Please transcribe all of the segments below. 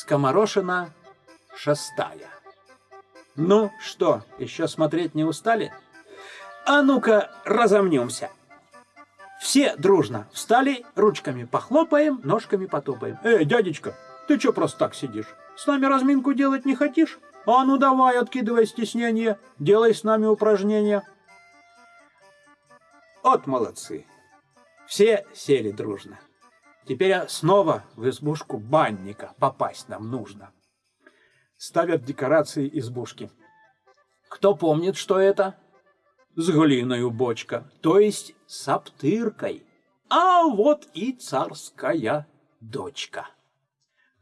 Скоморошина шестая. Ну что, еще смотреть не устали? А ну-ка разомнемся. Все дружно встали, ручками похлопаем, ножками потопаем. Эй, дядечка, ты что просто так сидишь? С нами разминку делать не хотишь? А ну давай, откидывай стеснение, делай с нами упражнения. От молодцы. Все сели дружно. Теперь снова в избушку банника попасть нам нужно. Ставят декорации избушки. Кто помнит, что это? С глиною бочка, то есть с аптыркой. А вот и царская дочка.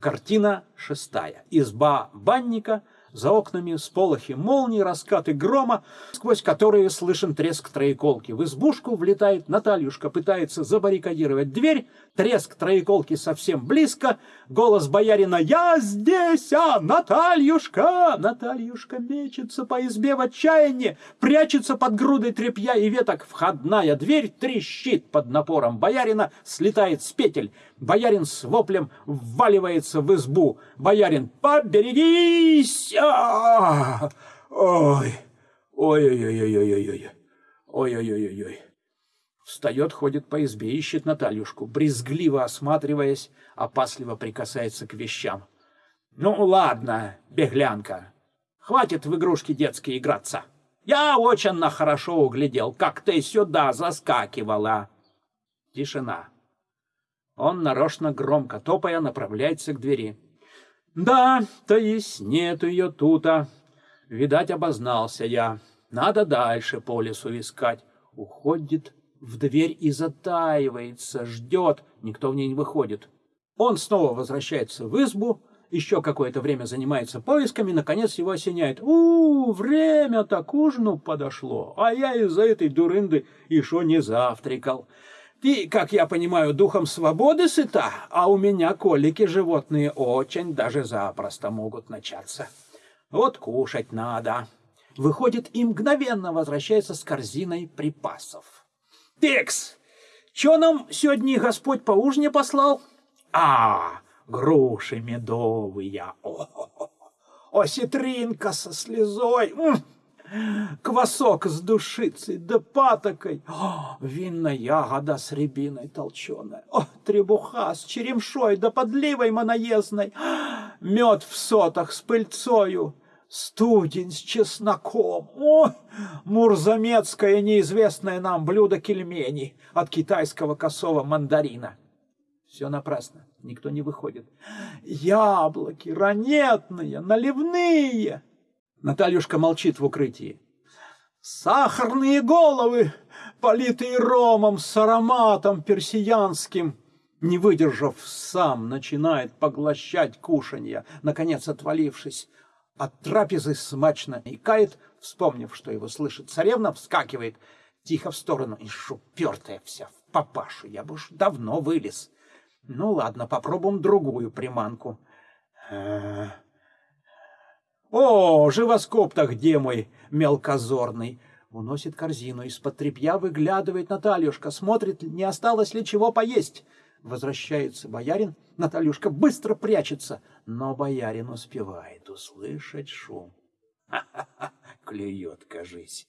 Картина шестая. Изба банника – за окнами сполохи молний, раскаты грома, сквозь которые слышен треск троеколки. В избушку влетает Натальюшка, пытается забаррикадировать дверь, треск троеколки совсем близко, голос боярина «Я здесь, а, Натальюшка!» Натальюшка мечется по избе в отчаянии, прячется под грудой тряпья и веток. Входная дверь трещит под напором боярина, слетает с петель. Боярин с воплем вваливается в избу. Боярин «Поберегись!» а Ой! Ой-ой-ой-ой-ой-ой! Ой-ой-ой-ой-ой! Встает, ходит по избе, ищет Натальюшку, брезгливо осматриваясь, опасливо прикасается к вещам. «Ну, ладно, беглянка, хватит в игрушки детские играться. Я очень хорошо углядел, как ты сюда заскакивала». Тишина. Он нарочно громко топая направляется к двери. Да, то есть нет ее тута. Видать, обознался я. Надо дальше по лесу искать. Уходит в дверь и затаивается, ждет. Никто в ней не выходит. Он снова возвращается в избу, еще какое-то время занимается поисками, наконец его осеняет. у, -у время-то к ужину подошло, а я из-за этой дурынды еще не завтракал. Ты, как я понимаю, духом свободы сыта, а у меня колики животные очень даже запросто могут начаться. Вот кушать надо. Выходит и мгновенно возвращается с корзиной припасов. Текс, что нам сегодня Господь по ужине послал? А, груши медовые. О, -о, -о. осетринка со слезой. М -м квасок с душицей да патокой, о, винная ягода с рябиной толченая, о, требуха с черемшой да подливой моноездной, мед в сотах с пыльцою, студень с чесноком, о, мурзамецкое неизвестное нам блюдо кельмени от китайского косого мандарина. Все напрасно, никто не выходит. Яблоки ранетные, наливные, Натальюшка молчит в укрытии. Сахарные головы, политые ромом с ароматом персиянским. Не выдержав, сам начинает поглощать кушанья, наконец отвалившись. От трапезы смачно икает, вспомнив, что его слышит царевна, вскакивает тихо в сторону. И шупертая вся в папашу, я бы уж давно вылез. Ну ладно, попробуем другую приманку. А о, живоскоп-то где мой мелкозорный? Уносит корзину, из-под тряпья выглядывает Натальюшка, смотрит, не осталось ли чего поесть. Возвращается боярин, Натальюшка быстро прячется, но боярин успевает услышать шум. Ха-ха-ха, клюет, кажись.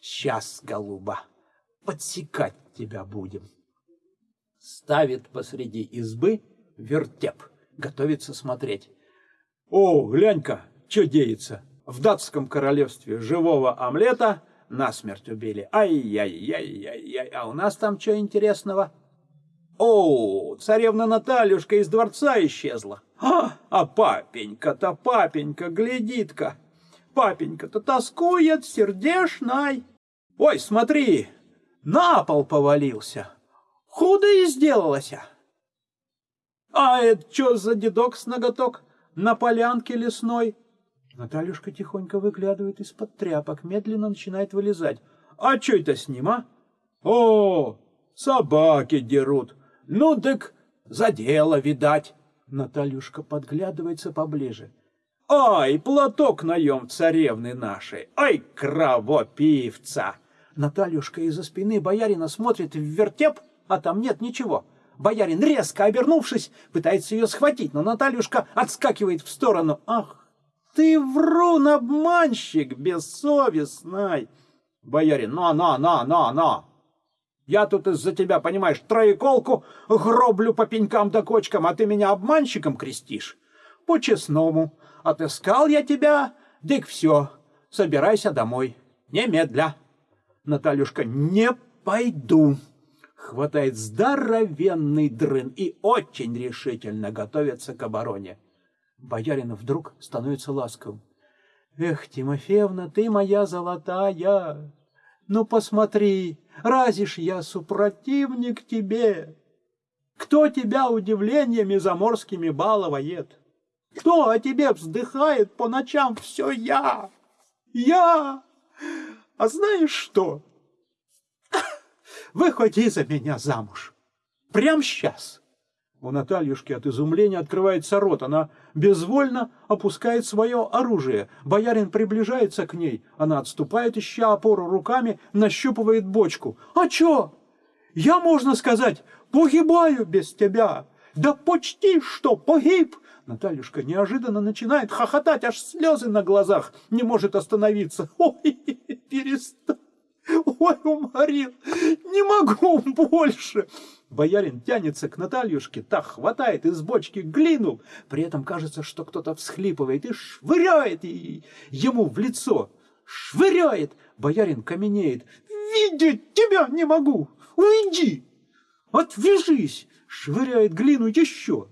Сейчас, голуба, подсекать тебя будем. Ставит посреди избы вертеп, готовится смотреть. О, глянь-ка, что деется. В датском королевстве живого омлета насмерть убили. Ай-яй-яй-яй-яй. А у нас там что интересного? О, царевна Натальюшка из дворца исчезла. А, а папенька-то, папенька, глядит-ка. Папенька-то тоскует, сердешной. Ой, смотри, на пол повалился. Худо и сделалось. А это что за дедок с ноготок? на полянке лесной. Натальюшка тихонько выглядывает из-под тряпок, медленно начинает вылезать. А что это с ним, а? О, собаки дерут. Ну так за дело, видать. Натальюшка подглядывается поближе. Ай, платок наем царевны нашей. Ай, кровопивца. Натальюшка из-за спины боярина смотрит в вертеп, а там нет ничего. Боярин, резко обернувшись, пытается ее схватить, но Натальюшка отскакивает в сторону. Ах, ты врун, обманщик, бессовестный! Боярин, на, на, на, на, на! Я тут из-за тебя, понимаешь, троеколку гроблю по пенькам да кочкам, а ты меня обманщиком крестишь. По-честному, отыскал я тебя, дык все, собирайся домой, немедля. Натальюшка, не пойду. Хватает здоровенный дрын и очень решительно готовится к обороне. Боярин вдруг становится ласковым. Эх, Тимофеевна, ты моя золотая, ну посмотри, разве ж я супротивник тебе? Кто тебя удивлениями заморскими баловает? Кто о тебе вздыхает по ночам? Все я, я. А знаешь что? Выходи за меня замуж. Прям сейчас. У Натальюшки от изумления открывается рот. Она безвольно опускает свое оружие. Боярин приближается к ней. Она отступает, ища опору руками, нащупывает бочку. «А чё? Я, можно сказать, погибаю без тебя. Да почти что погиб!» Натальюшка неожиданно начинает хохотать, аж слезы на глазах. Не может остановиться. «Ой, перестань! Ой, уморил! Не могу больше!» Боярин тянется к Натальюшке, так хватает из бочки глину. При этом кажется, что кто-то всхлипывает и швыряет ему в лицо. Швыряет! Боярин каменеет. «Видеть тебя не могу! Уйди! Отвяжись!» Швыряет глину еще.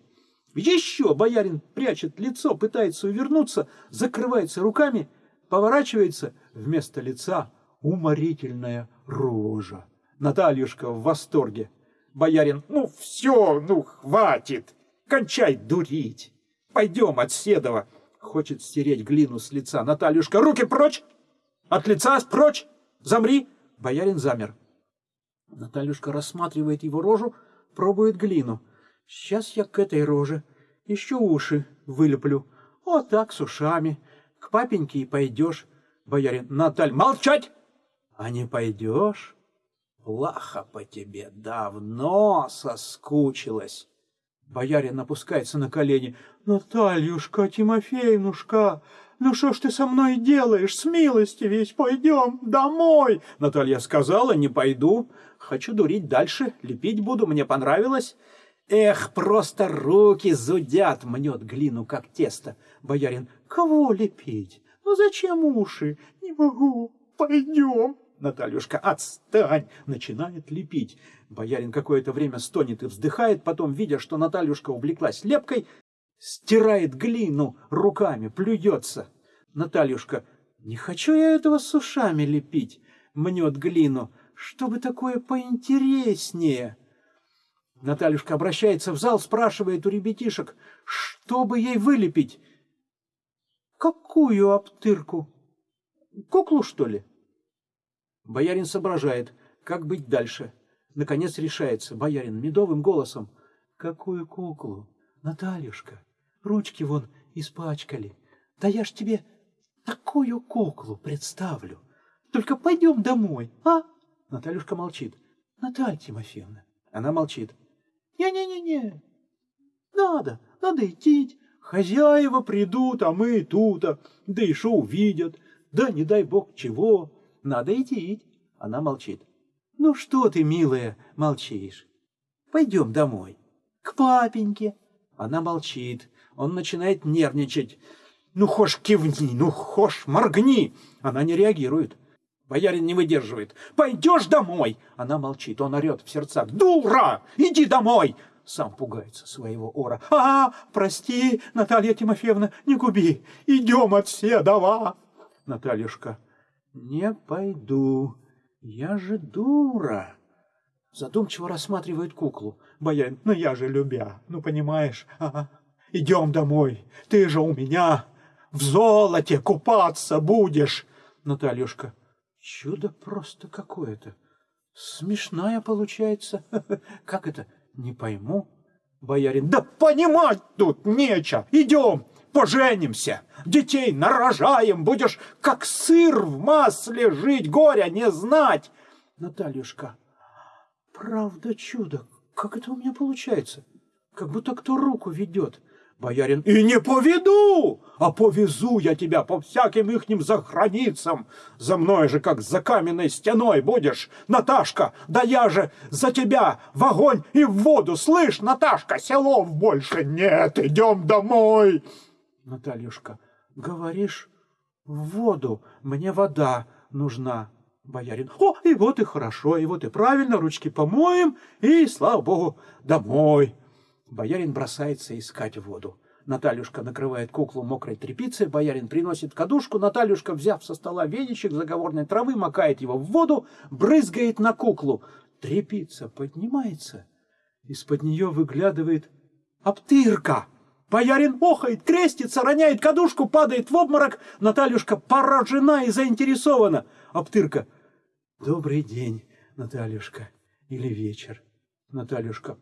Еще боярин прячет лицо, пытается увернуться, закрывается руками, поворачивается. Вместо лица уморительная рожа. Натальюшка в восторге. Боярин, ну все, ну хватит, кончай дурить. Пойдем от Седова. Хочет стереть глину с лица. Натальюшка, руки прочь! От лица прочь! Замри! Боярин замер. Натальюшка рассматривает его рожу, пробует глину. Сейчас я к этой роже еще уши вылеплю. Вот так, с ушами. К папеньке и пойдешь. Боярин, Наталь, молчать! А не пойдешь? Плохо по тебе, давно соскучилась. Боярин опускается на колени. Натальюшка, Тимофеевнушка, ну что ж ты со мной делаешь? С милости весь пойдем домой. Наталья сказала, не пойду. Хочу дурить дальше, лепить буду, мне понравилось. Эх, просто руки зудят, мнет глину, как тесто. Боярин, кого лепить? Ну зачем уши? Не могу, пойдем. Натальюшка, отстань! Начинает лепить. Боярин какое-то время стонет и вздыхает, потом, видя, что Натальюшка увлеклась лепкой, стирает глину руками, плюется. Натальюшка, не хочу я этого с ушами лепить, мнет глину, чтобы такое поинтереснее. Натальюшка обращается в зал, спрашивает у ребятишек, что бы ей вылепить. Какую обтырку? Куклу, что ли? Боярин соображает, как быть дальше. Наконец решается. Боярин медовым голосом. Какую куклу? Натальюшка, ручки вон испачкали. Да я ж тебе такую куклу представлю. Только пойдем домой, а? Натальюшка молчит. Наталья Тимофеевна. Она молчит. Не-не-не-не. Надо, надо идти. Хозяева придут, а мы тут, а, да шо увидят. Да не дай бог чего. Надо идти. Она молчит. Ну что ты, милая, молчишь? Пойдем домой. К папеньке. Она молчит. Он начинает нервничать. Ну, хошь кивни, ну, хошь моргни. Она не реагирует. Боярин не выдерживает. «Пойдешь домой!» Она молчит, он орет в сердцах. «Дура! Иди домой!» Сам пугается своего ора. «А, прости, Наталья Тимофеевна, не губи! Идем от Седова!» Натальюшка. «Не пойду, я же дура!» Задумчиво рассматривает куклу. Боярин, ну я же любя, ну понимаешь, ага. Идем домой, ты же у меня в золоте купаться будешь. Натальюшка, чудо просто какое-то. Смешная получается. Как это? Не пойму. Боярин, да понимать тут нечего. Идем поженимся, детей нарожаем, будешь как сыр в масле жить, горя не знать. Натальюшка, правда чудо как это у меня получается? Как будто кто руку ведет. Боярин, и не поведу, а повезу я тебя по всяким ихним заграницам. За мной же, как за каменной стеной будешь, Наташка, да я же за тебя в огонь и в воду. Слышь, Наташка, селов больше нет, идем домой. Натальюшка, говоришь, в воду, мне вода нужна. Боярин, о, и вот и хорошо, и вот и правильно, ручки помоем, и, слава богу, домой. Боярин бросается искать воду. Натальюшка накрывает куклу мокрой тряпицей, боярин приносит кадушку, Натальюшка, взяв со стола веничек заговорной травы, макает его в воду, брызгает на куклу. Трепица поднимается, из-под нее выглядывает обтырка. Боярин охает, крестится, роняет кадушку, падает в обморок. Натальюшка поражена и заинтересована. Обтырка. Добрый день, Натальюшка. Или вечер. Натальюшка.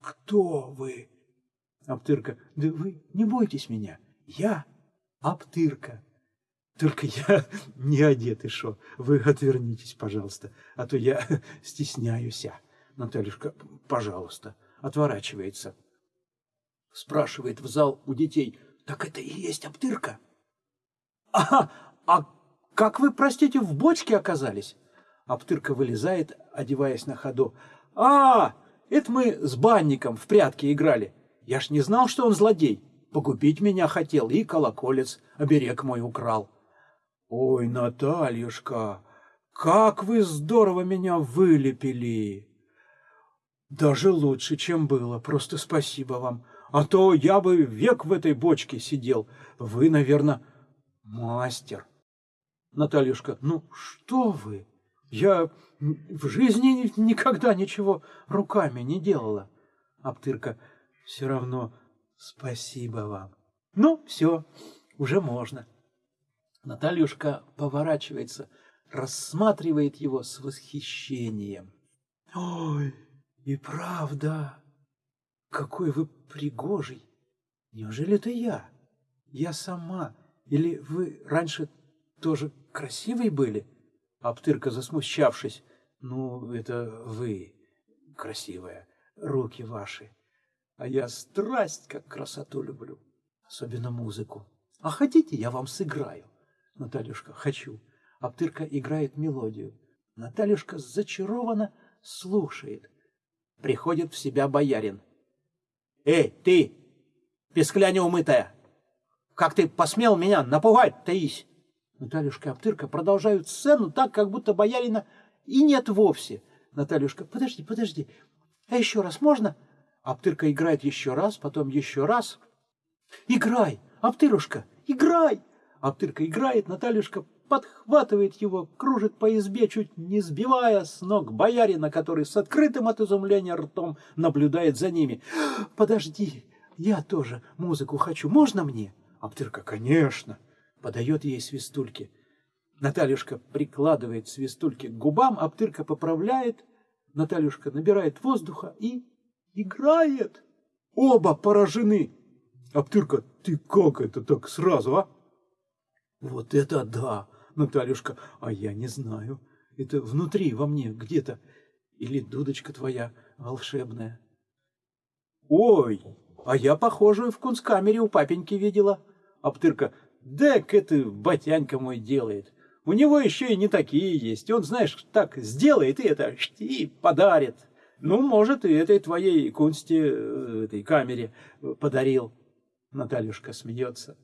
Кто вы? Аптырка. Да вы не бойтесь меня. Я Аптырка. Только я не одет, и шо. Вы отвернитесь, пожалуйста, а то я стесняюсь. Натальюшка, пожалуйста, отворачивается. Спрашивает в зал у детей. Так это и есть Аптырка? А, а как вы, простите, в бочке оказались? Аптырка вылезает, одеваясь на ходу. А, это мы с банником в прятки играли. Я ж не знал, что он злодей. Погубить меня хотел и колоколец, оберег мой украл. Ой, Натальюшка, как вы здорово меня вылепили! Даже лучше, чем было, просто спасибо вам. А то я бы век в этой бочке сидел. Вы, наверное, мастер. Натальюшка, ну что вы? Я в жизни никогда ничего руками не делала. Аптырка, все равно спасибо вам. Ну, все, уже можно. Натальюшка поворачивается, рассматривает его с восхищением. Ой, и правда, какой вы пригожий. Неужели это я? Я сама. Или вы раньше тоже красивой были? Аптырка, засмущавшись, ну, это вы, красивая, руки ваши. А я страсть, как красоту люблю, особенно музыку. А хотите, я вам сыграю? Натальюшка, хочу. Аптырка играет мелодию. Натальюшка зачарованно слушает. Приходит в себя боярин. Эй, ты, пескля неумытая, как ты посмел меня напугать, Таись? Натальюшка и Аптырка продолжают сцену так, как будто боярина и нет вовсе. Натальюшка, подожди, подожди, а еще раз можно? Аптырка играет еще раз, потом еще раз. Играй, Аптырушка, играй! Аптырка играет, Натальюшка подхватывает его, кружит по избе, чуть не сбивая с ног боярина, который с открытым от изумления ртом наблюдает за ними. «Подожди, я тоже музыку хочу, можно мне?» Аптырка, конечно подает ей свистульки. Натальюшка прикладывает свистульки к губам, Аптырка поправляет, Натальюшка набирает воздуха и играет. Оба поражены. Аптырка, ты как это так сразу, а? Вот это да, Натальюшка, а я не знаю. Это внутри, во мне, где-то. Или дудочка твоя волшебная. Ой, а я похожую в кунсткамере у папеньки видела. Аптырка, Дек это батянька мой делает. У него еще и не такие есть. Он, знаешь, так сделает и это, и подарит. Ну, может, и этой твоей кунсти, э, этой камере подарил. Натальюшка смеется.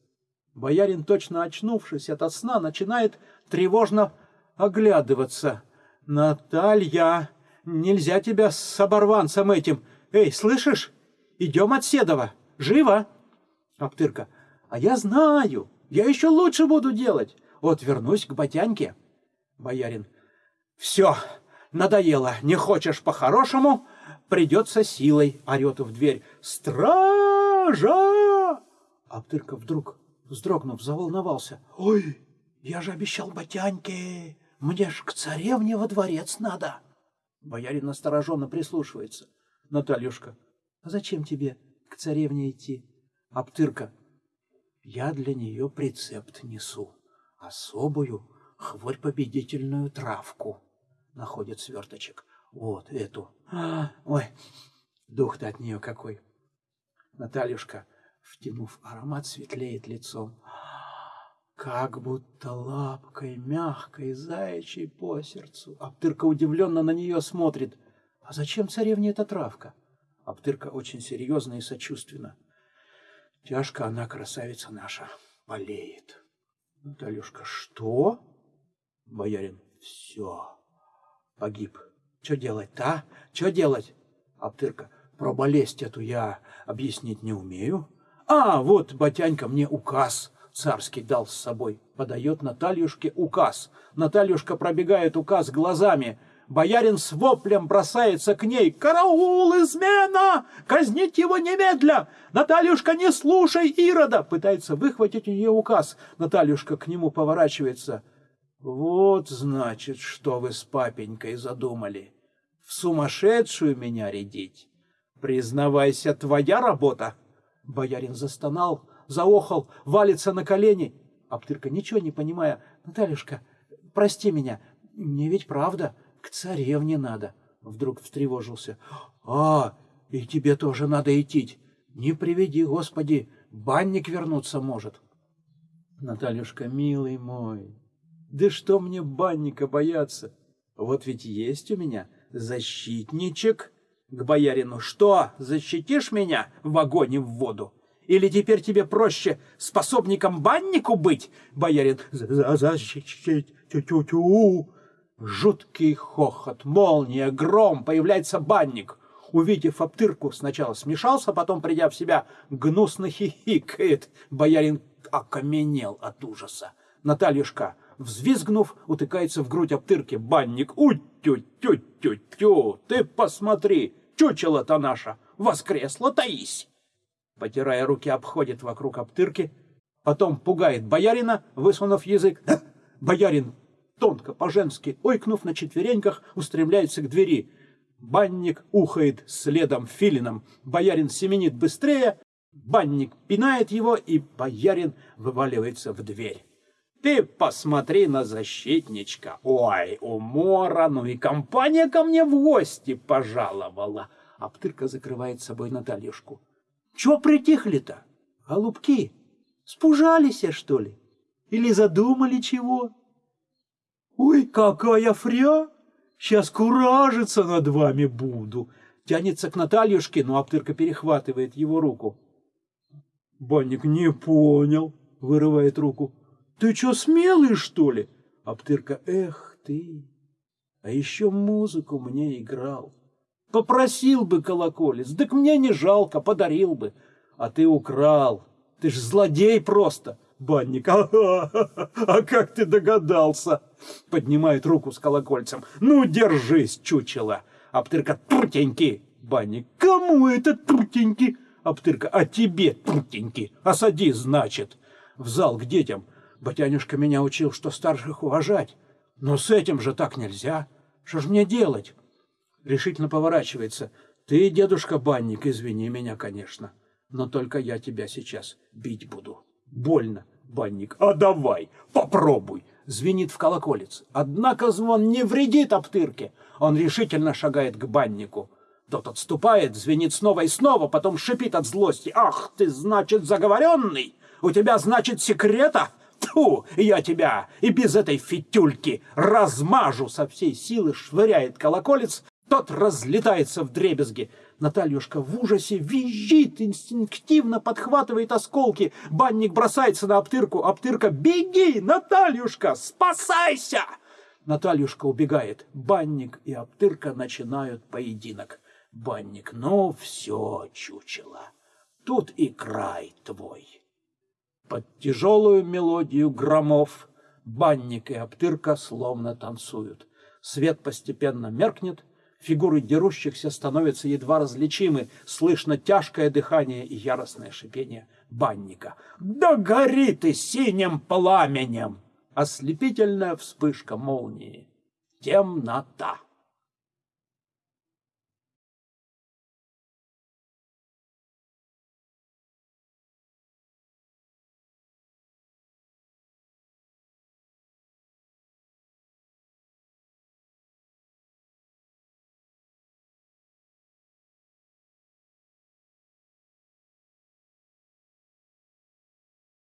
Боярин, точно очнувшись от сна, начинает тревожно оглядываться. «Наталья, нельзя тебя с оборванцем этим! Эй, слышишь? Идем от Седова! Живо!» Аптырка. «А я знаю! Я еще лучше буду делать. Вот вернусь к Батяньке. Боярин. Все, надоело. Не хочешь по-хорошему? Придется силой. Орет в дверь. Стража! Аптырка вдруг, вздрогнув, заволновался. Ой, я же обещал Батяньке. Мне ж к царевне во дворец надо. Боярин настороженно прислушивается. Натальюшка, а зачем тебе к царевне идти? Аптырка, я для нее прецепт несу. Особую хворь-победительную травку. Находит сверточек. Вот эту. А, ой, Дух-то от нее какой. Натальюшка, втянув аромат, светлеет лицом. Как будто лапкой мягкой заячьей по сердцу. Аптырка удивленно на нее смотрит. А зачем царевне эта травка? Аптырка очень серьезно и сочувственно. Тяжко она, красавица наша, болеет. Натальюшка, что? Боярин, все, погиб. Что делать-то, а? Что делать? Аптырка, про болезнь эту я объяснить не умею. А, вот батянька мне указ царский дал с собой. Подает Натальюшке указ. Натальюшка пробегает указ глазами. Боярин с воплем бросается к ней. «Караул, измена! Казнить его немедля! Натальюшка, не слушай Ирода!» Пытается выхватить у нее указ. Натальюшка к нему поворачивается. «Вот, значит, что вы с папенькой задумали. В сумасшедшую меня рядить. Признавайся, твоя работа!» Боярин застонал, заохал, валится на колени. Аптырка, ничего не понимая, «Натальюшка, прости меня, мне ведь правда, к царевне надо». Вдруг встревожился. «А, и тебе тоже надо идти. Не приведи, Господи, банник вернуться может». Натальюшка, милый мой, да что мне банника бояться? Вот ведь есть у меня защитничек к боярину. Что, защитишь меня в огонь в воду? Или теперь тебе проще способником баннику быть? Боярин, защитить, тю-тю-тю. Жуткий хохот, молния, гром, появляется банник. Увидев обтырку, сначала смешался, потом, придя в себя, гнусно хихикает. Боярин окаменел от ужаса. Натальюшка, взвизгнув, утыкается в грудь обтырки. Банник, у-тю-тю-тю-тю, ты посмотри, чучело-то наша, воскресла таись. Потирая руки, обходит вокруг обтырки, потом пугает боярина, высунув язык. Боярин, тонко, по-женски, ойкнув на четвереньках, устремляется к двери. Банник ухает следом филином. Боярин семенит быстрее, банник пинает его, и боярин вываливается в дверь. Ты посмотри на защитничка. Ой, умора, ну и компания ко мне в гости пожаловала. Аптырка закрывает собой Натальюшку. Чего притихли-то, голубки? Спужались, что ли? Или задумали чего? Ой, какая фря! Сейчас куражиться над вами буду. Тянется к Натальюшке, но Аптырка перехватывает его руку. Банник не понял, вырывает руку. Ты что, смелый, что ли? Аптырка, эх ты, а еще музыку мне играл. Попросил бы колоколец, так мне не жалко, подарил бы. А ты украл, ты ж злодей просто. Банник, а, а, а как ты догадался? Поднимает руку с колокольцем. Ну, держись, чучело. Аптырка, трутенький. Банник, кому это трутенький? Аптырка, а тебе трутенький. Осади, значит. В зал к детям. Батянюшка меня учил, что старших уважать. Но с этим же так нельзя. Что ж мне делать? Решительно поворачивается. Ты, дедушка Банник, извини меня, конечно. Но только я тебя сейчас бить буду. Больно, Банник. А давай, попробуй. Звенит в колоколец. Однако звон не вредит обтырке. Он решительно шагает к баннику. Тот отступает, звенит снова и снова, потом шипит от злости. «Ах ты, значит, заговоренный! У тебя, значит, секрета? Тьфу, я тебя и без этой фитюльки размажу со всей силы, швыряет колоколец, тот разлетается в дребезги. Натальюшка в ужасе визжит, инстинктивно подхватывает осколки. Банник бросается на Аптырку. Аптырка, беги, Натальюшка, спасайся! Натальюшка убегает. Банник и Аптырка начинают поединок. Банник, ну все, чучело, тут и край твой. Под тяжелую мелодию громов банник и обтырка словно танцуют. Свет постепенно меркнет, фигуры дерущихся становятся едва различимы, слышно тяжкое дыхание и яростное шипение банника. «Да гори ты синим пламенем!» Ослепительная вспышка молнии. Темнота.